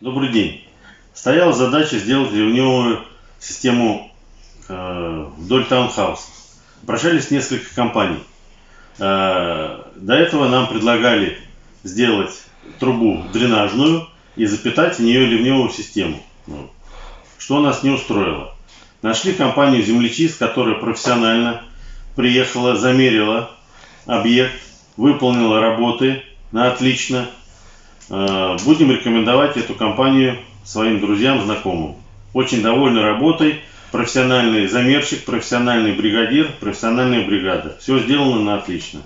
Добрый день. Стояла задача сделать ливневую систему э, вдоль таунхауса. Обращались несколько компаний. Э, до этого нам предлагали сделать трубу дренажную и запитать в нее ливневую систему. Ну, что нас не устроило. Нашли компанию землечист, которая профессионально приехала, замерила объект, выполнила работы на отлично. Э, будем рекомендовать эту компанию своим друзьям, знакомым. Очень довольны работой, профессиональный замерщик, профессиональный бригадир, профессиональная бригада. Все сделано на отлично.